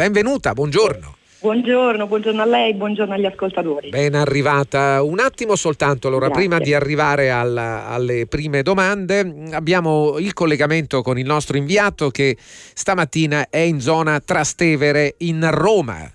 benvenuta, buongiorno. Buongiorno, buongiorno a lei, buongiorno agli ascoltatori. Ben arrivata. Un attimo soltanto, allora, Grazie. prima di arrivare alla, alle prime domande, abbiamo il collegamento con il nostro inviato che stamattina è in zona Trastevere in Roma.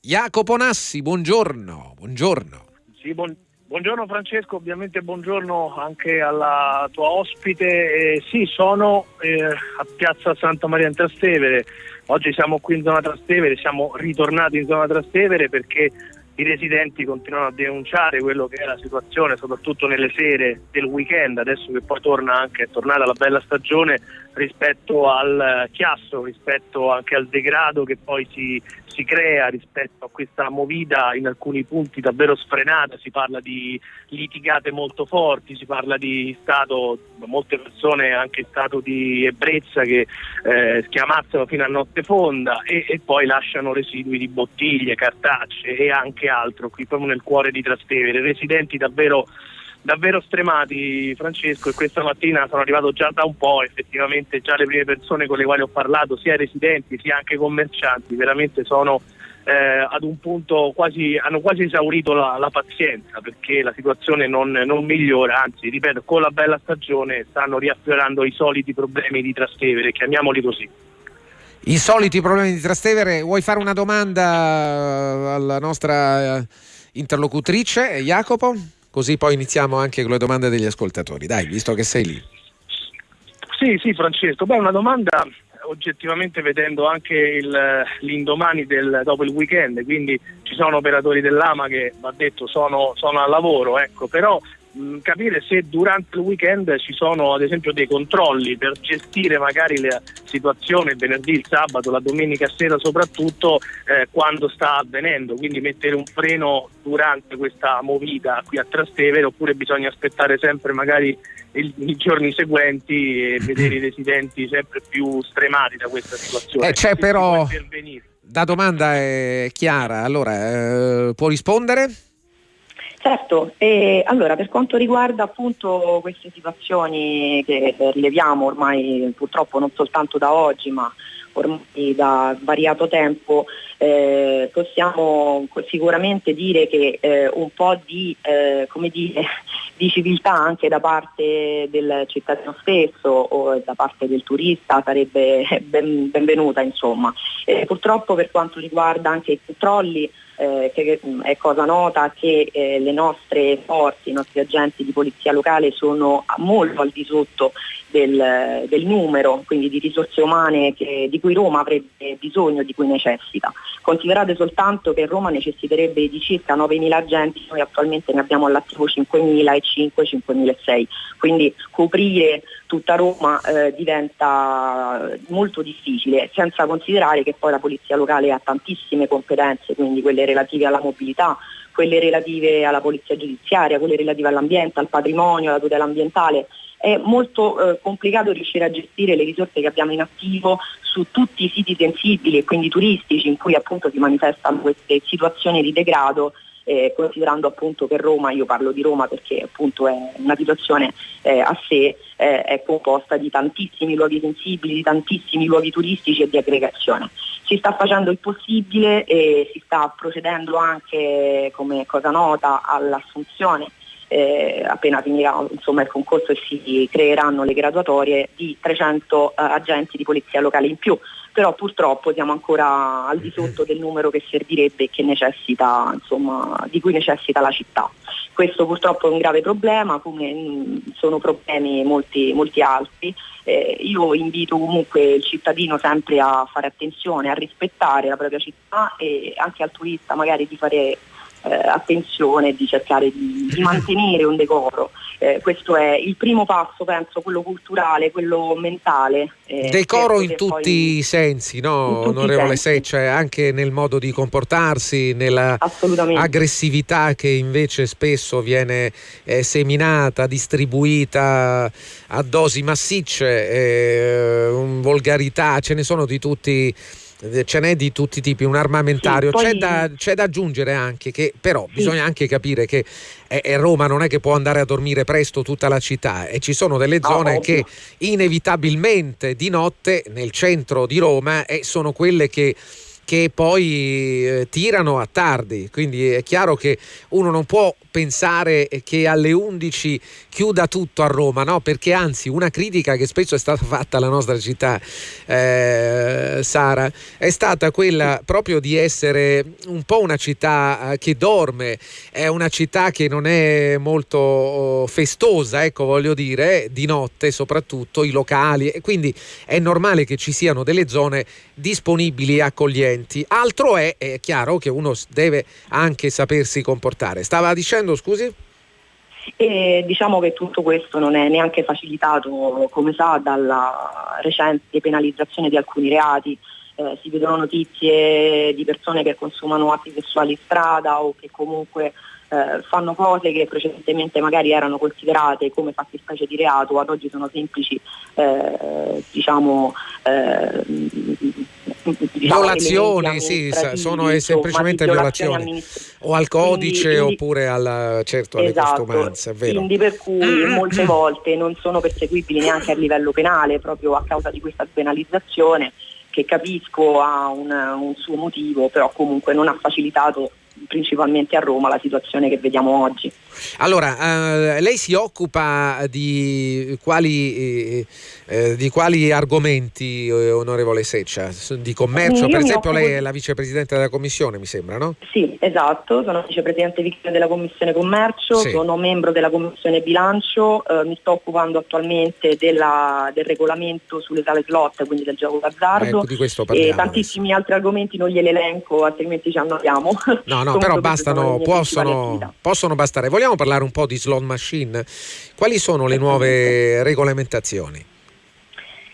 Jacopo Nassi, buongiorno. Buongiorno. Sì, buon, buongiorno Francesco, ovviamente buongiorno anche alla tua ospite. Eh, sì, sono eh, a Piazza Santa Maria in Trastevere Oggi siamo qui in zona Trastevere, siamo ritornati in zona Trastevere perché i residenti continuano a denunciare quello che è la situazione, soprattutto nelle sere del weekend, adesso che poi torna anche, è tornata la bella stagione, rispetto al chiasso, rispetto anche al degrado che poi si, si crea rispetto a questa movida in alcuni punti davvero sfrenata, si parla di litigate molto forti, si parla di stato, molte persone anche in stato di ebbrezza che eh, schiamazzano fino a notte fonda e, e poi lasciano residui di bottiglie, cartacce e anche altro qui proprio nel cuore di Trastevere, residenti davvero davvero stremati Francesco e questa mattina sono arrivato già da un po', effettivamente già le prime persone con le quali ho parlato, sia residenti sia anche commercianti, veramente sono eh, ad un punto quasi, hanno quasi esaurito la, la pazienza perché la situazione non, non, migliora, anzi ripeto, con la bella stagione stanno riaffiorando i soliti problemi di Trastevere, chiamiamoli così. I soliti problemi di Trastevere, vuoi fare una domanda alla nostra eh, interlocutrice Jacopo? Così poi iniziamo anche con le domande degli ascoltatori. Dai, visto che sei lì. Sì, sì, Francesco. Beh, una domanda oggettivamente vedendo anche il, l'indomani del, dopo il weekend, quindi ci sono operatori dell'AMA che va detto sono, sono a lavoro, ecco, però mh, capire se durante il weekend ci sono ad esempio dei controlli per gestire magari la situazione venerdì, il sabato, la domenica sera soprattutto eh, quando sta avvenendo, quindi mettere un freno durante questa movita qui a Trastevere oppure bisogna aspettare sempre magari il, i giorni seguenti e vedere i residenti sempre più stremati da questa situazione. Eh, c'è però... La domanda è chiara, allora eh, può rispondere? Certo, e allora per quanto riguarda appunto queste situazioni che rileviamo ormai purtroppo non soltanto da oggi ma ormai da svariato tempo, eh, possiamo sicuramente dire che eh, un po' di, eh, dire, di, civiltà anche da parte del cittadino stesso o da parte del turista sarebbe ben, benvenuta. Insomma. purtroppo per quanto riguarda anche i controlli eh, che è cosa nota che eh, le nostre forze, i nostri agenti di polizia locale sono molto al di sotto del, del numero quindi di risorse umane che, di cui Roma avrebbe bisogno, di cui necessita. Considerate soltanto che Roma necessiterebbe di circa 9.000 agenti, noi attualmente ne abbiamo all'attivo 5.005-5.006, quindi coprire tutta Roma eh, diventa molto difficile, senza considerare che poi la polizia locale ha tantissime competenze, quindi quelle relative alla mobilità, quelle relative alla polizia giudiziaria, quelle relative all'ambiente, al patrimonio, alla tutela ambientale. È molto eh, complicato riuscire a gestire le risorse che abbiamo in attivo su tutti i siti sensibili e quindi turistici in cui appunto si manifestano queste situazioni di degrado eh, considerando appunto che Roma, io parlo di Roma perché appunto è una situazione eh, a sé, eh, è composta di tantissimi luoghi sensibili, di tantissimi luoghi turistici e di aggregazione. Si sta facendo il possibile e si sta procedendo anche come cosa nota all'assunzione eh, appena finirà insomma, il concorso e si creeranno le graduatorie di 300 eh, agenti di polizia locale in più però purtroppo siamo ancora al di sotto del numero che servirebbe e di cui necessita la città. Questo purtroppo è un grave problema, come mm, sono problemi molti, molti altri. Eh, io invito comunque il cittadino sempre a fare attenzione, a rispettare la propria città e anche al turista magari di fare attenzione, di cercare di, di mantenere un decoro. Eh, questo è il primo passo, penso, quello culturale, quello mentale. Eh, decoro in tutti poi... i sensi, no, tutti onorevole Seccia, anche nel modo di comportarsi, nella aggressività che invece spesso viene eh, seminata, distribuita a dosi massicce, eh, volgarità, ce ne sono di tutti eh, ce n'è di tutti i tipi, un armamentario. Sì, poi... c'è, da, c'è, da, aggiungere anche che, però, sì. bisogna anche capire che è, è Roma non è che può andare a dormire presto tutta la città e ci sono delle zone no, che inevitabilmente di notte nel centro di Roma eh, sono quelle che che poi eh, tirano a tardi, quindi è chiaro che uno non può pensare che alle 11 chiuda tutto a Roma, no? perché anzi una critica che spesso è stata fatta alla nostra città, eh, Sara, è stata quella proprio di essere un po' una città eh, che dorme, è una città che non è molto oh, festosa, ecco voglio dire, di notte soprattutto, i locali, quindi è normale che ci siano delle zone disponibili e accoglienti. Altro è, è chiaro che uno deve anche sapersi comportare. Stava dicendo, scusi? E diciamo che tutto questo non è neanche facilitato, come sa, dalla recente penalizzazione di alcuni reati. Eh, si vedono notizie di persone che consumano atti sessuali in strada o che comunque eh, fanno cose che precedentemente magari erano considerate come fattispecie di reato, ad oggi sono semplici eh, diciamo, eh, diciamo violazioni, sì, sono semplicemente violazioni. o al codice quindi, oppure alla, certo, alle esatto, costumanze, Quindi per cui molte volte non sono perseguibili neanche a livello penale proprio a causa di questa penalizzazione che capisco ha un, un suo motivo, però comunque non ha facilitato principalmente a Roma la situazione che vediamo oggi. Allora, eh, lei si occupa di quali, eh, eh di quali argomenti, eh, onorevole Seccia? Di commercio, Io per esempio lei è la vicepresidente della commissione, mi sembra, no? Sì, esatto, sono vicepresidente della commissione commercio, sì. sono membro della commissione bilancio, eh, mi sto occupando attualmente della, del regolamento sulle sale slot, quindi del gioco d'azzardo ecco, e tantissimi adesso. altri argomenti non glieli elenco, altrimenti ci annoiamo. No, no, però bastano, possono, possono bastare. Vogliamo parlare un po' di slot machine? Quali sono le nuove regolamentazioni?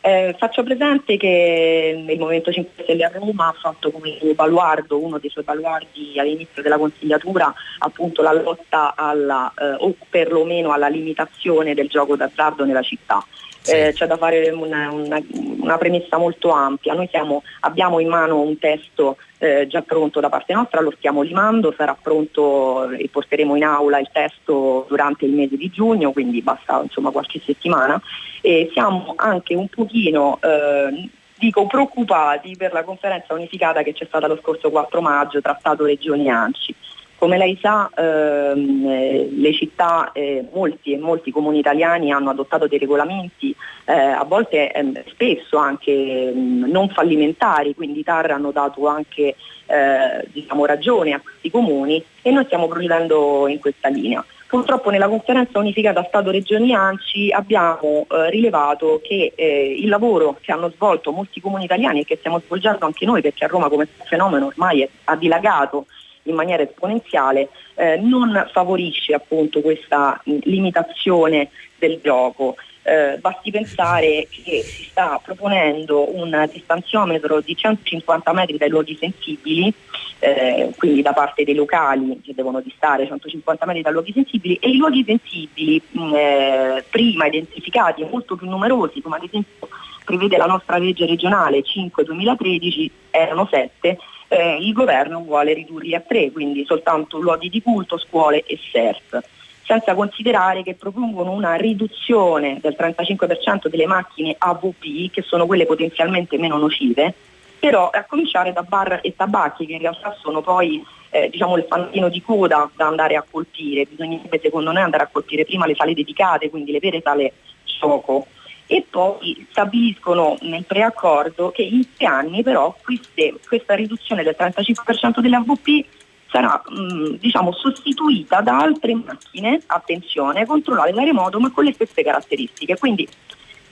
Eh, faccio presente che il Movimento 5 Stelle a Roma ha fatto come baluardo, uno dei suoi baluardi all'inizio della consigliatura, appunto la lotta alla, eh, o perlomeno alla limitazione del gioco d'azzardo nella città. Sì. Eh, c'è da fare una, una, una, premessa molto ampia. Noi siamo, abbiamo in mano un testo eh, già pronto da parte nostra, lo stiamo limando, sarà pronto e porteremo in aula il testo durante il mese di giugno, quindi basta insomma, qualche settimana. E siamo anche un pochino eh, dico preoccupati per la conferenza unificata che c'è stata lo scorso 4 maggio tra Stato, Regioni e ANCI. Come lei sa ehm, eh, le città, eh, molti e molti comuni italiani hanno adottato dei regolamenti, eh, a volte ehm, spesso anche mh, non fallimentari, quindi TAR hanno dato anche eh, diciamo, ragione a questi comuni e noi stiamo procedendo in questa linea. Purtroppo nella conferenza unificata Stato-Regioni ANCI abbiamo eh, rilevato che eh, il lavoro che hanno svolto molti comuni italiani e che stiamo svolgendo anche noi, perché a Roma come fenomeno ormai ha dilagato in maniera esponenziale, eh, non favorisce appunto questa mh, limitazione del gioco. Eh, basti pensare che si sta proponendo un distanziometro di 150 metri dai luoghi sensibili, eh, quindi da parte dei locali che devono distare 150 metri dai luoghi sensibili e i luoghi sensibili mh, eh, prima identificati molto più numerosi, come ad esempio prevede la nostra legge regionale 5-2013, erano 7 eh, il governo vuole ridurli a tre, quindi soltanto luoghi di culto, scuole e SERF. Senza considerare che propongono una riduzione del 35% delle macchine AVP, che sono quelle potenzialmente meno nocive, però a cominciare da bar e tabacchi, che in realtà sono poi eh, diciamo il fantino di coda da andare a colpire, bisognerebbe secondo noi andare a colpire prima le sale dedicate, quindi le vere sale gioco e poi stabiliscono nel preaccordo che in tre anni però queste, questa riduzione del 35% delle AVP sarà mh, diciamo, sostituita da altre macchine, attenzione, controllate da remoto ma con le stesse caratteristiche. Quindi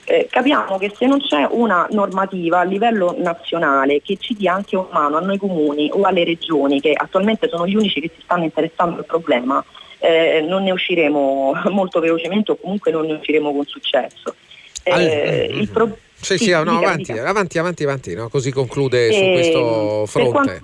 eh, capiamo che se non c'è una normativa a livello nazionale che ci dia anche un mano a noi comuni o alle regioni, che attualmente sono gli unici che si stanno interessando al problema, eh, non ne usciremo molto velocemente o comunque non ne usciremo con successo. Eh, il pro- sì, sì, no, avanti, avanti, avanti, avanti, no? così conclude su ehm, questo fronte.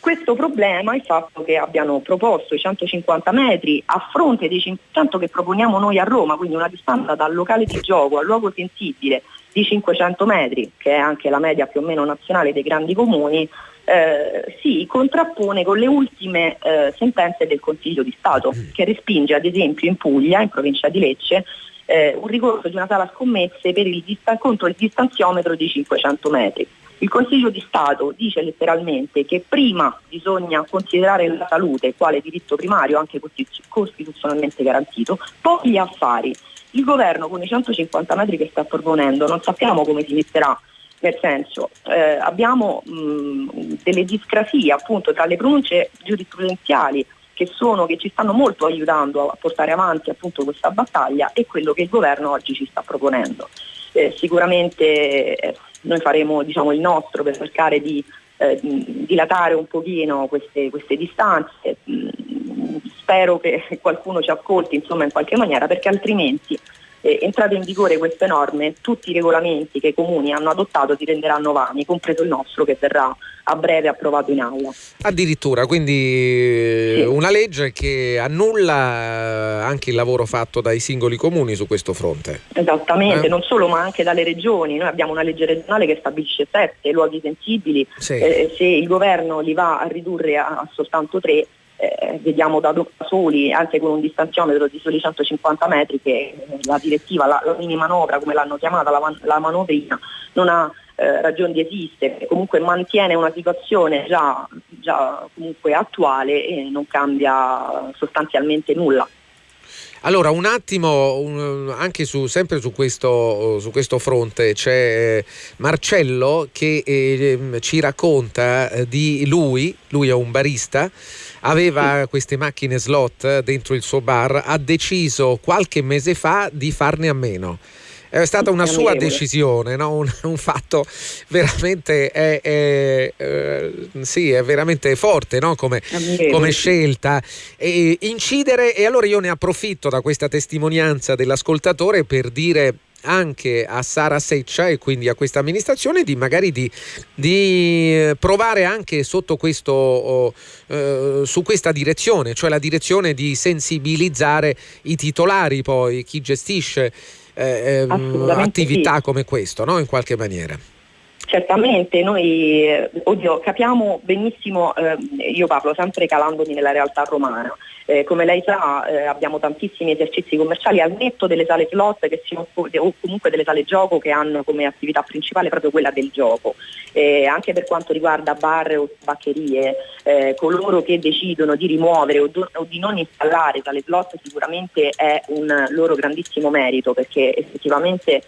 Questo problema, il fatto che abbiano proposto i 150 metri a fronte dei 500 che proponiamo noi a Roma, quindi una distanza dal locale di gioco al luogo sensibile di 500 metri, che è anche la media più o meno nazionale dei grandi comuni, eh, si contrappone con le ultime eh, sentenze del Consiglio di Stato, che respinge ad esempio in Puglia, in provincia di Lecce, eh, un ricorso di una sala scommesse il distan- contro il distanziometro di 500 metri. Il Consiglio di Stato dice letteralmente che prima bisogna considerare la salute quale diritto primario anche costituzionalmente garantito, poi gli affari. Il governo con i 150 metri che sta proponendo non sappiamo come si metterà nel senso eh, abbiamo mh, delle discrasie appunto tra le pronunce giurisprudenziali che, sono, che ci stanno molto aiutando a portare avanti appunto questa battaglia e quello che il governo oggi ci sta proponendo. Eh, sicuramente eh, noi faremo diciamo, il nostro per cercare di eh, dilatare un pochino queste, queste distanze. Mm, spero che qualcuno ci ascolti insomma, in qualche maniera perché altrimenti eh, entrate in vigore queste norme, tutti i regolamenti che i comuni hanno adottato si renderanno vani, compreso il nostro che verrà a breve approvato in aula. Addirittura, quindi sì. una legge che annulla anche il lavoro fatto dai singoli comuni su questo fronte. Esattamente, eh? non solo ma anche dalle regioni. Noi abbiamo una legge regionale che stabilisce sette luoghi sensibili, sì. eh, se il governo li va a ridurre a, a soltanto tre eh, vediamo da soli, anche con un distanziometro di soli 150 metri, che la direttiva, la, la mini manovra, come l'hanno chiamata, la, la manovrina, non ha eh, ragione di esistere, comunque mantiene una situazione già, già attuale e non cambia sostanzialmente nulla. Allora, un attimo, un, anche su, sempre su questo, su questo, fronte, c'è Marcello che eh, ci racconta eh, di lui, lui è un barista, aveva queste macchine slot dentro il suo bar, ha deciso qualche mese fa di farne a meno. È stata una sua decisione, no? un, un, fatto veramente è, è, eh, sì, è veramente forte no? come, come, scelta. E incidere, e allora io ne approfitto da questa testimonianza dell'ascoltatore per dire anche a Sara Seccia e quindi a questa amministrazione di magari di, di eh, provare anche sotto questo, oh, eh, su questa direzione, cioè la direzione di sensibilizzare i titolari poi, chi gestisce eh, ehm, attività sì. come questo, no? in qualche maniera. Certamente, noi eh, oddio, capiamo benissimo, eh, io parlo sempre calandomi nella realtà romana, eh, come lei sa eh, abbiamo tantissimi esercizi commerciali al netto delle sale slot si, o comunque delle sale gioco che hanno come attività principale proprio quella del gioco. Anche per quanto riguarda bar o tabaccherie, eh, coloro che decidono di rimuovere o, do, o, di non installare sale slot sicuramente è un loro grandissimo merito perché effettivamente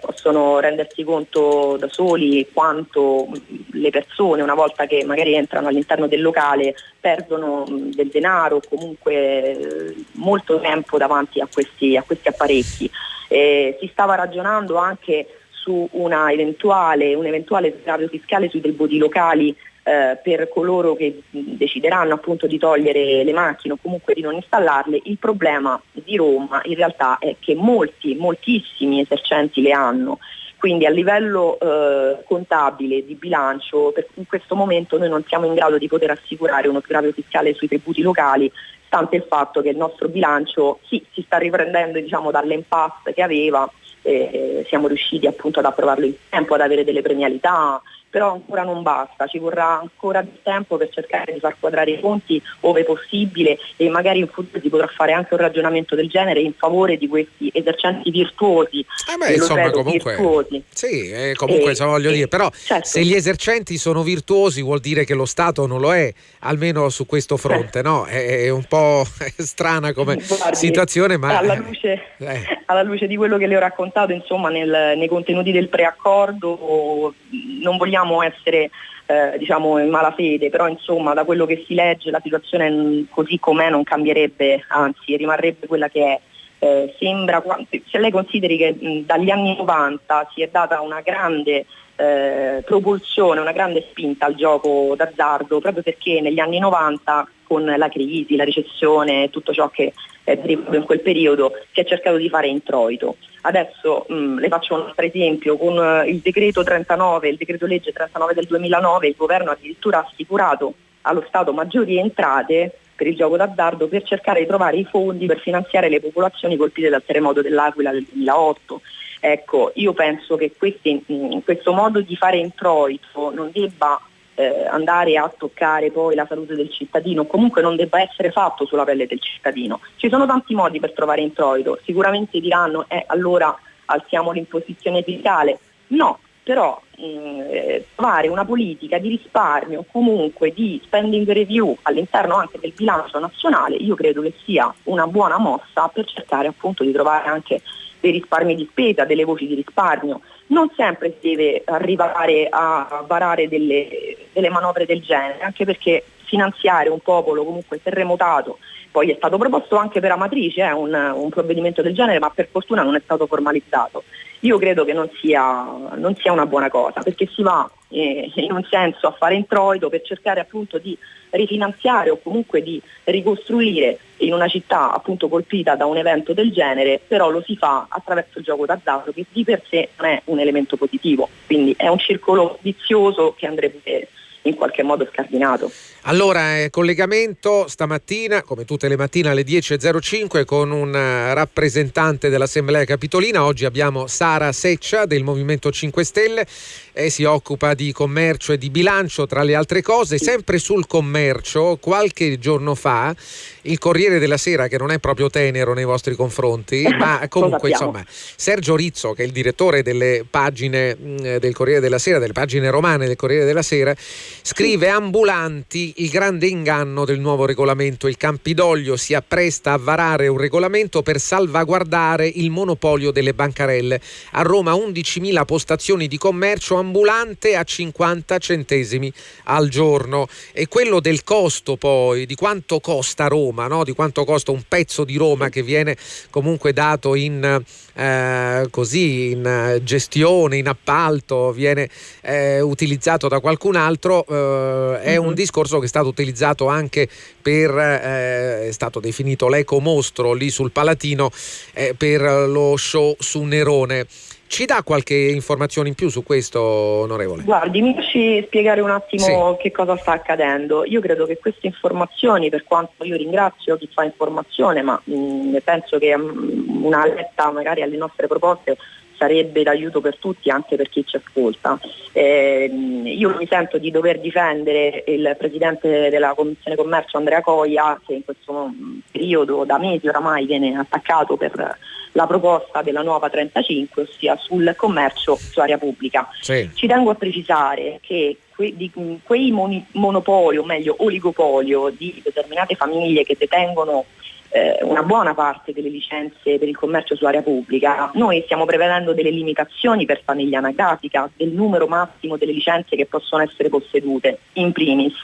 possono rendersi conto da soli quanto le persone una volta che magari entrano all'interno del locale perdono del denaro o comunque eh, molto tempo davanti a questi, a questi apparecchi. Eh, si stava ragionando anche su eventuale, un eventuale sgravio fiscale sui tributi locali eh, per coloro che decideranno appunto di togliere le macchine o comunque di non installarle, il problema di Roma in realtà è che molti, moltissimi esercenti le hanno quindi a livello eh, contabile, di bilancio, in questo momento noi non siamo in grado di poter assicurare uno sgravio fiscale sui tributi locali, stante il fatto che il nostro bilancio sì, si sta riprendendo diciamo, dall'impasse che aveva, eh, siamo riusciti appunto ad approvarlo in tempo, ad avere delle premialità, però ancora non basta, ci vorrà ancora del tempo per cercare di far quadrare i conti ove possibile e magari in futuro si potrà fare anche un ragionamento del genere in favore di questi esercenti virtuosi. Eh beh, insomma, comunque, virtuosi. Sì, eh, comunque e, voglio dire, però certo. se gli esercenti sono virtuosi vuol dire che lo Stato non lo è, almeno su questo fronte, eh. no? È, un po' strana come Guardi, situazione, ma... Alla luce, eh. alla luce, di quello che le ho raccontato, insomma, nel, nei contenuti del preaccordo non vogliamo vogliamo essere eh, diciamo in malafede, però insomma da quello che si legge la situazione così com'è non cambierebbe, anzi rimarrebbe quella che è. Eh, sembra, se lei consideri che mh, dagli anni 90 si è data una grande eh, propulsione, una grande spinta al gioco d'azzardo, proprio perché negli anni 90 con la crisi, la recessione, tutto ciò che derivato in quel periodo, si è cercato di fare introito. Adesso mh, mm, le faccio un altro esempio, con uh, il decreto 39, il decreto legge 39 del 2009, il governo addirittura ha assicurato allo Stato maggiori entrate per il gioco d'azzardo per cercare di trovare i fondi per finanziare le popolazioni colpite dal terremoto dell'Aquila del 2008. Ecco, io penso che questi, mh, questo modo di fare introito non debba eh, andare a toccare poi la salute del cittadino, comunque non debba essere fatto sulla pelle del cittadino. Ci sono tanti modi per trovare introito, sicuramente diranno eh, allora alziamo l'imposizione fiscale. No, però eh, trovare una politica di risparmio, comunque di spending review all'interno anche del bilancio nazionale, io credo che sia una buona mossa per cercare appunto di trovare anche dei risparmi di spesa, delle voci di risparmio. Non sempre si deve arrivare a varare delle, delle manovre del genere, anche perché finanziare un popolo comunque terremotato poi è stato proposto anche per Amatrice eh, un, un, provvedimento del genere, ma per fortuna non è stato formalizzato. Io credo che non sia, non sia una buona cosa, perché si va eh, in un senso a fare introito per cercare appunto di rifinanziare o comunque di ricostruire in una città appunto colpita da un evento del genere, però lo si fa attraverso il gioco d'azzardo che di per sé non è un elemento positivo, quindi è un circolo vizioso che andrebbe in qualche modo scardinato. Allora, eh, collegamento stamattina, come tutte le mattine alle 10.05 con un eh, rappresentante dell'Assemblea Capitolina. Oggi abbiamo Sara Seccia del Movimento 5 Stelle e si occupa di commercio e di bilancio tra le altre cose. Sempre sul commercio, qualche giorno fa il Corriere della Sera, che non è proprio tenero nei vostri confronti, ma comunque insomma Sergio Rizzo, che è il direttore delle pagine mm, del Corriere della Sera, delle pagine romane del Corriere della Sera, scrive ambulanti il grande inganno del nuovo regolamento. Il Campidoglio si appresta a varare un regolamento per salvaguardare il monopolio delle bancarelle. A Roma 11.000 postazioni di commercio ambulante a 50 centesimi al giorno. E quello del costo poi, di quanto costa Roma, no? di quanto costa un pezzo di Roma che viene comunque dato in, eh, così, in gestione, in appalto, viene eh, utilizzato da qualcun altro, eh, è un mhm. discorso che è stato utilizzato anche per, eh, è stato definito l'eco mostro lì sul Palatino, eh, per lo show su Nerone. Ci dà qualche informazione in più su questo, onorevole? Guardi, mi lasci spiegare un attimo sì. che cosa sta accadendo. Io credo che queste informazioni, per quanto io ringrazio chi fa informazione, ma mh, mm, penso che mh, mm, una letta magari alle nostre proposte sarebbe d'aiuto per tutti, anche per chi ci ascolta. Eh, io mi sento di dover difendere il Presidente della Commissione Commercio Andrea Coia, che in questo periodo da mesi oramai viene attaccato per la proposta della nuova 35, ossia sul commercio su area pubblica. Sì. Ci tengo a precisare che que, di, quei moni, monopoli, o meglio oligopolio di determinate famiglie che detengono eh, una buona parte delle licenze per il commercio su area pubblica, noi stiamo prevedendo delle limitazioni per famiglia anagrafica del numero massimo delle licenze che possono essere possedute, in primis.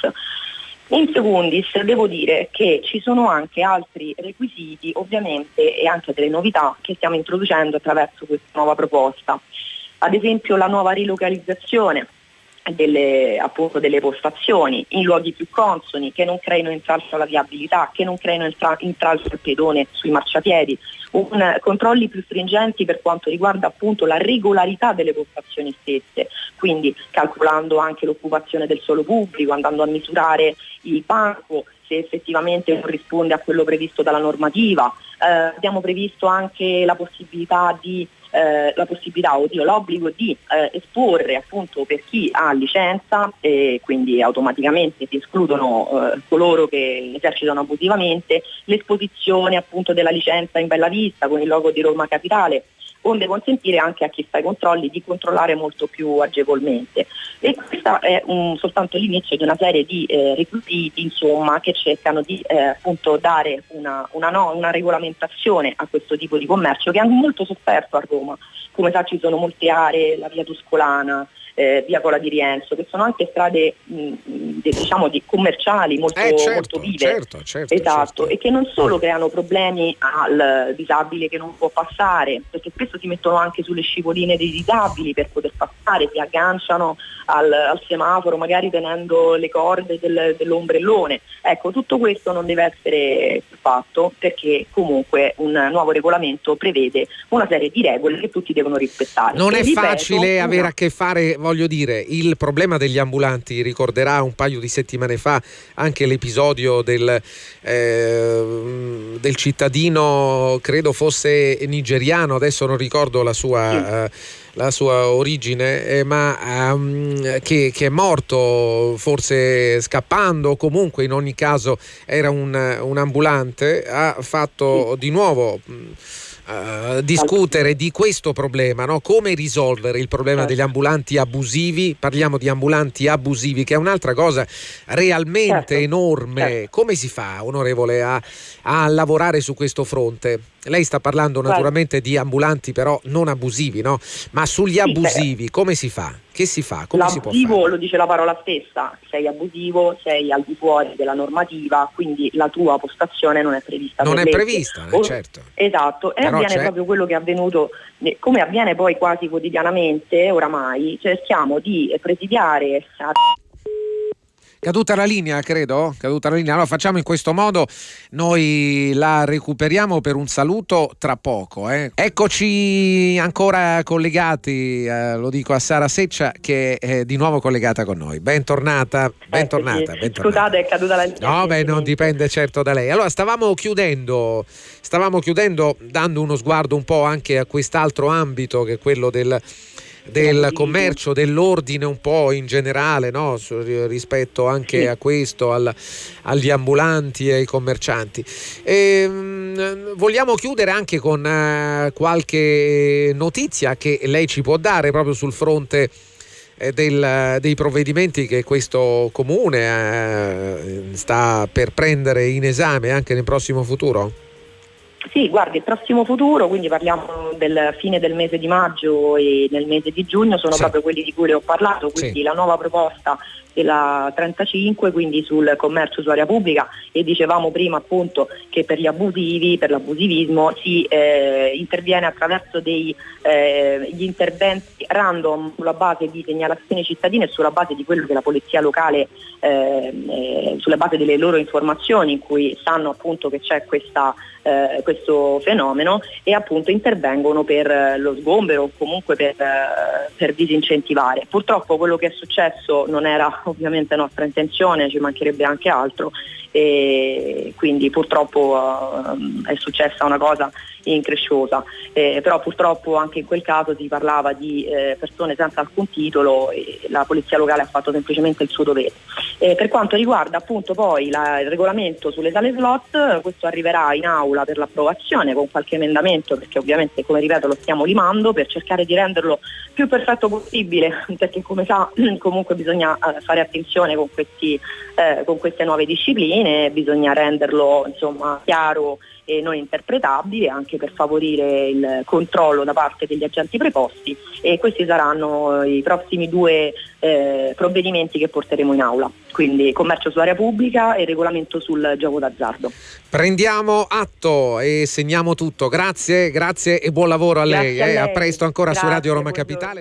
In secundis devo dire che ci sono anche altri requisiti ovviamente e anche delle novità che stiamo introducendo attraverso questa nuova proposta. Ad esempio la nuova rilocalizzazione delle, appunto, delle postazioni in luoghi più consoni, che non creino intralcio alla viabilità, che non creino intralcio al pedone sui marciapiedi, un, controlli più stringenti per quanto riguarda appunto la regolarità delle postazioni stesse, quindi calcolando anche l'occupazione del suolo pubblico, andando a misurare il banco se effettivamente corrisponde a quello previsto dalla normativa. Eh, abbiamo previsto anche la possibilità di eh, la possibilità, oddio, l'obbligo di eh, esporre appunto per chi ha licenza e quindi automaticamente si escludono eh, coloro che esercitano abusivamente l'esposizione appunto della licenza in bella vista con il logo di Roma Capitale onde consentire anche a chi fa i controlli di controllare molto più agevolmente. E questo è un, soltanto l'inizio di una serie di eh, requisiti insomma, che cercano di eh, dare una, una, no, una, regolamentazione a questo tipo di commercio che è molto sofferto a Roma. Come sa ci sono molte aree, la via Tuscolana, eh, via Cola di Rienzo, che sono anche strade mh, diciamo di commerciali molto, eh, certo, molto vive. Certo, certo, esatto, certo. e che non solo creano problemi al disabile che non può passare, perché spesso si mettono anche sulle scivoline dei disabili per poter passare, si agganciano al, al semaforo, magari tenendo le corde del, dell'ombrellone. Ecco, tutto questo non deve essere fatto perché comunque un nuovo regolamento prevede una serie di regole che tutti devono rispettare. Non e è ripeto, facile una... avere a che fare voglio dire, il problema degli ambulanti ricorderà un paio di settimane fa anche l'episodio del, eh, del cittadino, credo fosse nigeriano, adesso non ricordo la sua... Eh, la sua origine, eh, ma um, che, che, è morto forse scappando, comunque in ogni caso era un, un ambulante, ha fatto di nuovo uh, discutere di questo problema, no? come risolvere il problema certo. degli ambulanti abusivi, parliamo di ambulanti abusivi che è un'altra cosa realmente certo. enorme, certo. come si fa onorevole a, a lavorare su questo fronte? Lei sta parlando naturalmente di ambulanti però non abusivi, no? ma sugli abusivi come si fa? Che si fa? Come si può fare? lo dice la parola stessa, sei abusivo, sei al di fuori della normativa, quindi la tua postazione non è prevista. Non è legge. prevista, eh, certo. Esatto, e però avviene c'è... proprio quello che è avvenuto, come avviene poi quasi quotidianamente oramai, cerchiamo di presidiare Caduta la linea, credo? Caduta la linea. Allora facciamo in questo modo, noi la recuperiamo per un saluto tra poco. Eh. Eccoci ancora collegati, eh, lo dico a Sara Seccia che è di nuovo collegata con noi. Bentornata, bentornata. Bentornata. Scusate, è caduta la linea. No, beh, non dipende certo da lei. Allora, stavamo chiudendo, stavamo chiudendo dando uno sguardo un po' anche a quest'altro ambito che è quello del del commercio, dell'ordine un po' in generale, no? rispetto anche sì. a questo, al, agli ambulanti e ai commercianti. E, mh, vogliamo chiudere anche con uh, qualche notizia che lei ci può dare proprio sul fronte eh, del, dei provvedimenti che questo comune eh, sta per prendere in esame anche nel prossimo futuro? Sì, guardi, il prossimo futuro, quindi parliamo del fine del mese di maggio e nel mese di giugno, sono sì. proprio quelli di cui le ho parlato, quindi sì. la nuova proposta della 35, quindi sul commercio su area pubblica e dicevamo prima appunto che per gli abusivi, per l'abusivismo si eh, interviene attraverso degli eh, interventi random sulla base di segnalazioni cittadine e sulla base di quello che la polizia locale, eh, eh sulla base delle loro informazioni in cui sanno appunto che c'è questa, eh, questo fenomeno e appunto intervengono per lo sgombero o comunque per, eh, per disincentivare. Purtroppo quello che è successo non era ovviamente nostra intenzione, ci mancherebbe anche altro e quindi purtroppo uh, è successa una cosa incresciosa, eh, però purtroppo anche in quel caso si parlava di eh, persone senza alcun titolo e la polizia locale ha fatto semplicemente il suo dovere. Eh, per quanto riguarda appunto poi la, il regolamento sulle sale slot, questo arriverà in aula per l'approvazione con qualche emendamento perché ovviamente come ripeto lo stiamo limando per cercare di renderlo più perfetto possibile perché come sa comunque bisogna eh, fare attenzione con, questi, eh, con queste nuove discipline, bisogna renderlo insomma, chiaro e non interpretabile anche per favorire il controllo da parte degli agenti preposti e questi saranno i prossimi due eh, provvedimenti che porteremo in aula, quindi commercio su area pubblica e regolamento sul gioco d'azzardo. Prendiamo atto e segniamo tutto, grazie, grazie e buon lavoro a lei, a, lei. Eh. a presto ancora grazie, su Radio Roma Capitale.